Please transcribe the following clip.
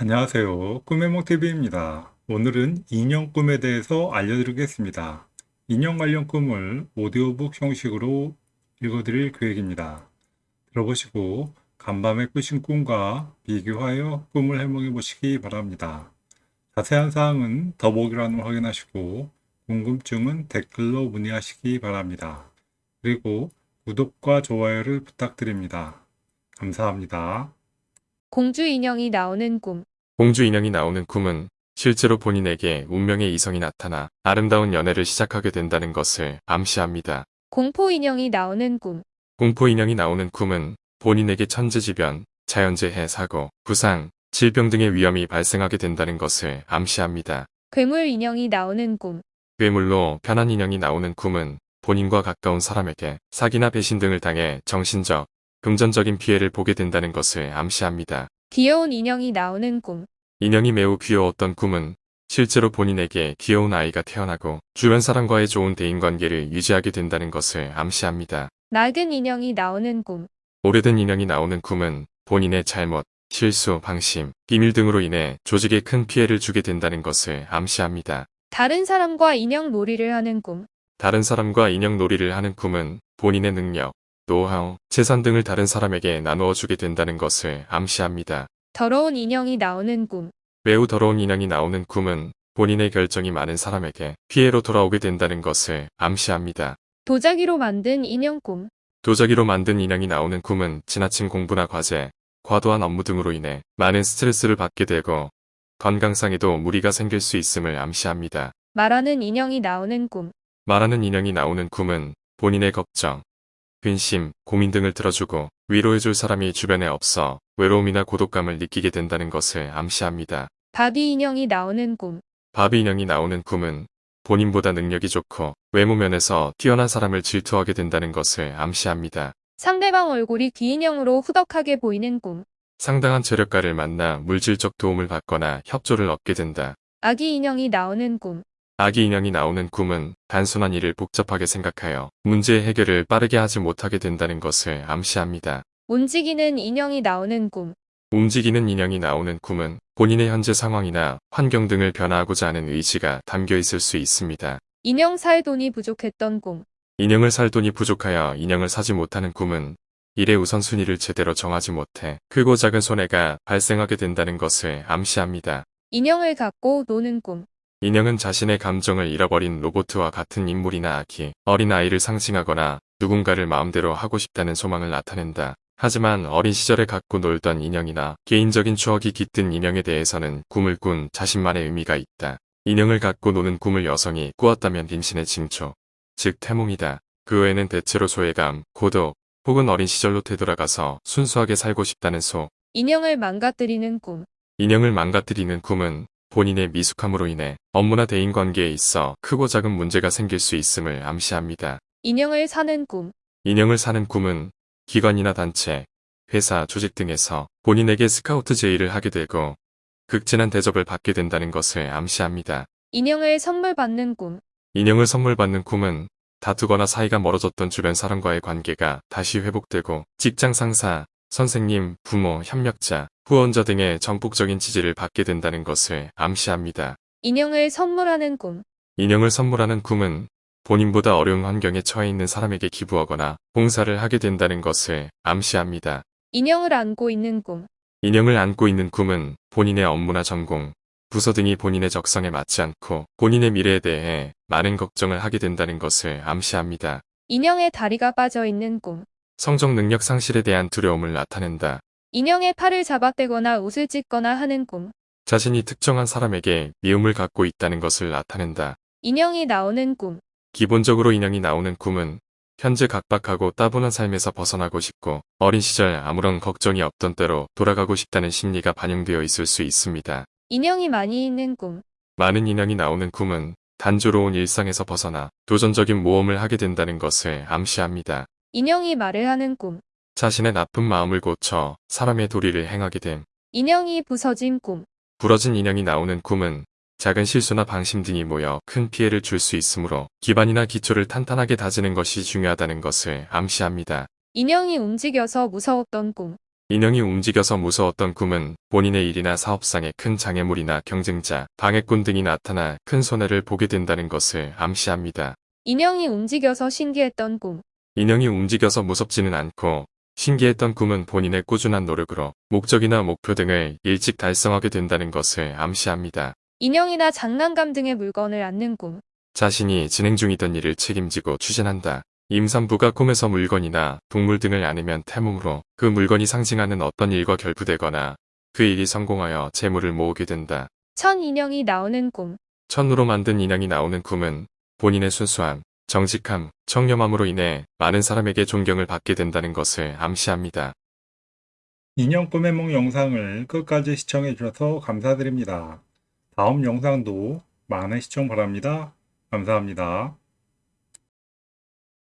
안녕하세요. 꿈의몽TV입니다. 오늘은 인형 꿈에 대해서 알려드리겠습니다. 인형 관련 꿈을 오디오북 형식으로 읽어드릴 계획입니다. 들어보시고 간밤에 꾸신 꿈과 비교하여 꿈을 해몽해 보시기 바랍니다. 자세한 사항은 더보기란을 확인하시고 궁금증은 댓글로 문의하시기 바랍니다. 그리고 구독과 좋아요를 부탁드립니다. 감사합니다. 공주 인형이 나오는 꿈. 공주 인형이 나오는 꿈은 실제로 본인에게 운명의 이성이 나타나 아름다운 연애를 시작하게 된다는 것을 암시합니다. 공포 인형이 나오는 꿈. 공포 인형이 나오는 꿈은 본인에게 천재지변, 자연재해 사고, 부상, 질병 등의 위험이 발생하게 된다는 것을 암시합니다. 괴물 인형이 나오는 꿈. 괴물로 편한 인형이 나오는 꿈은 본인과 가까운 사람에게 사기나 배신 등을 당해 정신적, 금전적인 피해를 보게 된다는 것을 암시합니다. 귀여운 인형이 나오는 꿈. 인형이 매우 귀여웠던 꿈은 실제로 본인에게 귀여운 아이가 태어나고 주변 사람과의 좋은 대인관계를 유지하게 된다는 것을 암시합니다. 낡은 인형이 나오는 꿈. 오래된 인형이 나오는 꿈은 본인의 잘못, 실수, 방심, 비밀 등으로 인해 조직에 큰 피해를 주게 된다는 것을 암시합니다. 다른 사람과 인형 놀이를 하는 꿈. 다른 사람과 인형 놀이를 하는 꿈은 본인의 능력, 노하우, 재산 등을 다른 사람에게 나누어 주게 된다는 것을 암시합니다. 더러운 인형이 나오는 꿈. 매우 더러운 인형이 나오는 꿈은 본인의 결정이 많은 사람에게 피해로 돌아오게 된다는 것을 암시합니다. 도자기로 만든 인형 꿈. 도자기로 만든 인형이 나오는 꿈은 지나친 공부나 과제, 과도한 업무 등으로 인해 많은 스트레스를 받게 되고 건강상에도 무리가 생길 수 있음을 암시합니다. 말하는 인형이 나오는 꿈. 말하는 인형이 나오는 꿈은 본인의 걱정, 근심, 고민 등을 들어주고 위로해줄 사람이 주변에 없어 외로움이나 고독감을 느끼게 된다는 것을 암시합니다. 바비 인형이 나오는 꿈. 바비 인형이 나오는 꿈은 본인보다 능력이 좋고 외모 면에서 뛰어난 사람을 질투하게 된다는 것을 암시합니다. 상대방 얼굴이 귀인형으로 후덕하게 보이는 꿈. 상당한 재력가를 만나 물질적 도움을 받거나 협조를 얻게 된다. 아기 인형이 나오는 꿈. 아기 인형이 나오는 꿈은 단순한 일을 복잡하게 생각하여 문제의 해결을 빠르게 하지 못하게 된다는 것을 암시합니다. 움직이는 인형이 나오는 꿈. 움직이는 인형이 나오는 꿈은 본인의 현재 상황이나 환경 등을 변화하고자 하는 의지가 담겨 있을 수 있습니다. 인형 살 돈이 부족했던 꿈. 인형을 살 돈이 부족하여 인형을 사지 못하는 꿈은 일의 우선순위를 제대로 정하지 못해 크고 작은 손해가 발생하게 된다는 것을 암시합니다. 인형을 갖고 노는 꿈. 인형은 자신의 감정을 잃어버린 로봇과 같은 인물이나 아기, 어린 아이를 상징하거나 누군가를 마음대로 하고 싶다는 소망을 나타낸다. 하지만 어린 시절에 갖고 놀던 인형이나 개인적인 추억이 깃든 인형에 대해서는 꿈을 꾼 자신만의 의미가 있다. 인형을 갖고 노는 꿈을 여성이 꾸었다면 임신의 징조, 즉 태몽이다. 그 외에는 대체로 소외감, 고독, 혹은 어린 시절로 되돌아가서 순수하게 살고 싶다는 소. 인형을 망가뜨리는 꿈. 인형을 망가뜨리는 꿈은 본인의 미숙함으로 인해 업무나 대인관계에 있어 크고 작은 문제가 생길 수 있음을 암시합니다. 인형을 사는 꿈. 인형을 사는 꿈은 기관이나 단체, 회사, 조직 등에서 본인에게 스카우트 제의를 하게 되고 극진한 대접을 받게 된다는 것을 암시합니다. 인형을 선물 받는 꿈. 인형을 선물 받는 꿈은 다투거나 사이가 멀어졌던 주변 사람과의 관계가 다시 회복되고 직장 상사, 선생님, 부모, 협력자, 후원자 등의 전폭적인 지지를 받게 된다는 것을 암시합니다. 인형을 선물하는 꿈. 인형을 선물하는 꿈은 본인보다 어려운 환경에 처해 있는 사람에게 기부하거나 봉사를 하게 된다는 것을 암시합니다. 인형을 안고 있는 꿈. 인형을 안고 있는 꿈은 본인의 업무나 전공, 부서 등이 본인의 적성에 맞지 않고 본인의 미래에 대해 많은 걱정을 하게 된다는 것을 암시합니다. 인형의 다리가 빠져 있는 꿈. 성적 능력 상실에 대한 두려움을 나타낸다. 인형의 팔을 잡아떼거나 옷을 찢거나 하는 꿈. 자신이 특정한 사람에게 미움을 갖고 있다는 것을 나타낸다. 인형이 나오는 꿈. 기본적으로 인형이 나오는 꿈은 현재 각박하고 따분한 삶에서 벗어나고 싶고 어린 시절 아무런 걱정이 없던 때로 돌아가고 싶다는 심리가 반영되어 있을 수 있습니다. 인형이 많이 있는 꿈. 많은 인형이 나오는 꿈은 단조로운 일상에서 벗어나 도전적인 모험을 하게 된다는 것을 암시합니다. 인형이 말을 하는 꿈. 자신의 나쁜 마음을 고쳐 사람의 도리를 행하게 됨. 인형이 부서진 꿈. 부러진 인형이 나오는 꿈은 작은 실수나 방심 등이 모여 큰 피해를 줄 수 있으므로 기반이나 기초를 탄탄하게 다지는 것이 중요하다는 것을 암시합니다. 인형이 움직여서 무서웠던 꿈. 인형이 움직여서 무서웠던 꿈은 본인의 일이나 사업상의 큰 장애물이나 경쟁자, 방해꾼 등이 나타나 큰 손해를 보게 된다는 것을 암시합니다. 인형이 움직여서 신기했던 꿈. 인형이 움직여서 무섭지는 않고 신기했던 꿈은 본인의 꾸준한 노력으로 목적이나 목표 등을 일찍 달성하게 된다는 것을 암시합니다. 인형이나 장난감 등의 물건을 안는 꿈. 자신이 진행 중이던 일을 책임지고 추진한다. 임산부가 꿈에서 물건이나 동물 등을 안으면 태몽으로 그 물건이 상징하는 어떤 일과 결부되거나 그 일이 성공하여 재물을 모으게 된다. 천 인형이 나오는 꿈. 천으로 만든 인형이 나오는 꿈은 본인의 순수함, 정직함, 청렴함으로 인해 많은 사람에게 존경을 받게 된다는 것을 암시합니다. 인형 꿈의梦 영상을 끝까지 시청해 주셔서 감사드립니다. 다음 영상도 많은 시청 바랍니다. 감사합니다.